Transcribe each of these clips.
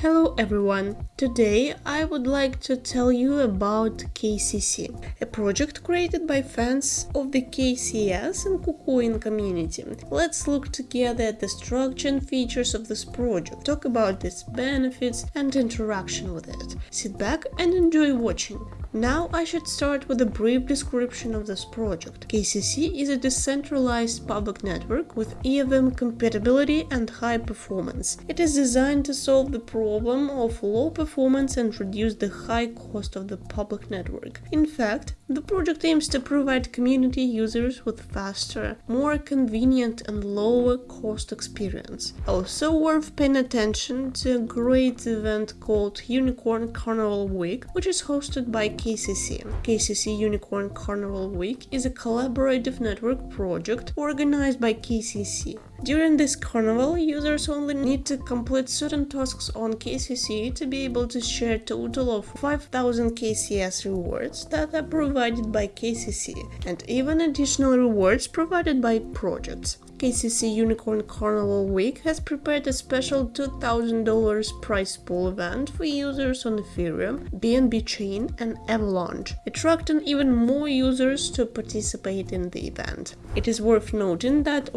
Hello everyone! Today I would like to tell you about KCC, a project created by fans of the KCS and KuCoin community. Let's look together at the structure and features of this project, talk about its benefits and interaction with it. Sit back and enjoy watching. Now I should start with a brief description of this project. KCC is a decentralized public network with EVM compatibility and high performance. It is designed to solve the problem of low performance and reduce the high cost of the public network. In fact, the project aims to provide community users with faster, more convenient and lower cost experience. Also worth paying attention to a great event called Unicorn Carnival Week, which is hosted by KCC. KCC Unicorn Carnival Week is a collaborative network project organized by KCC. During this carnival, users only need to complete certain tasks on KCC to be able to share a total of 5000 KCS rewards that are provided by KCC and even additional rewards provided by projects. KCC Unicorn Carnival Week has prepared a special $2,000 prize pool event for users on Ethereum, BNB Chain, and Avalanche, attracting even more users to participate in the event. It is worth noting that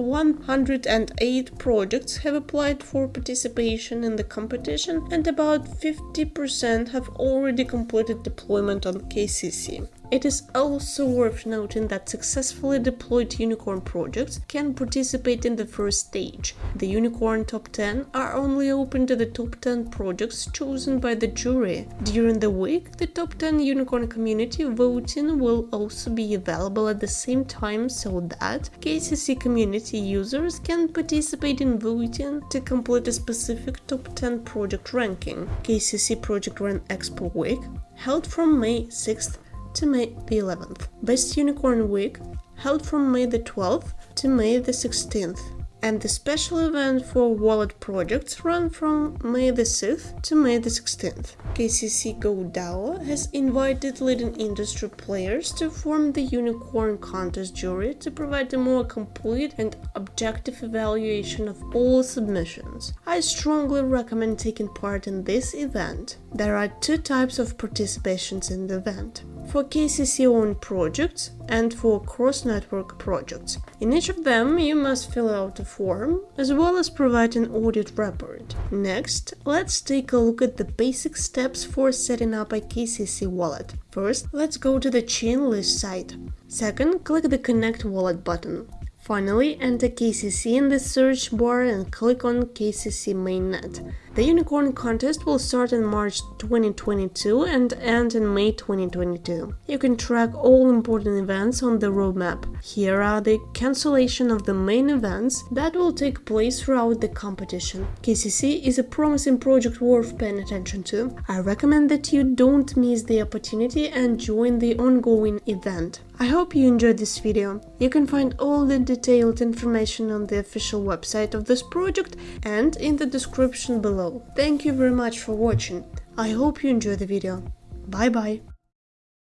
108 projects have applied for participation in the competition, and about 50% have already completed deployment on KCC. It is also worth noting that successfully deployed Unicorn projects can participate in the first stage. The Unicorn Top 10 are only open to the top 10 projects chosen by the jury. During the week, the top 10 Unicorn community voting will also be available at the same time so that KCC community users can participate in voting to complete a specific top 10 project ranking. KCC Project Run Expo Week held from May 6th to May the 11th. Best Unicorn Week held from May the 12th to May the 16th and the special event for wallet projects run from May the 6th to May the 16th. KCC Go DAO has invited leading industry players to form the Unicorn Contest jury to provide a more complete and objective evaluation of all submissions. I strongly recommend taking part in this event. There are two types of participations in the event for KCC-owned projects and for cross-network projects. In each of them, you must fill out a form, as well as provide an audit report. Next, let's take a look at the basic steps for setting up a KCC wallet. First, let's go to the Chainlist site. Second, click the Connect Wallet button. Finally, enter KCC in the search bar and click on KCC mainnet. The Unicorn contest will start in March 2022 and end in May 2022. You can track all important events on the roadmap. Here are the cancellation of the main events that will take place throughout the competition. KCC is a promising project worth paying attention to. I recommend that you don't miss the opportunity and join the ongoing event. I hope you enjoyed this video. You can find all the detailed information on the official website of this project and in the description below below. Thank you very much for watching. I hope you enjoyed the video. Bye bye.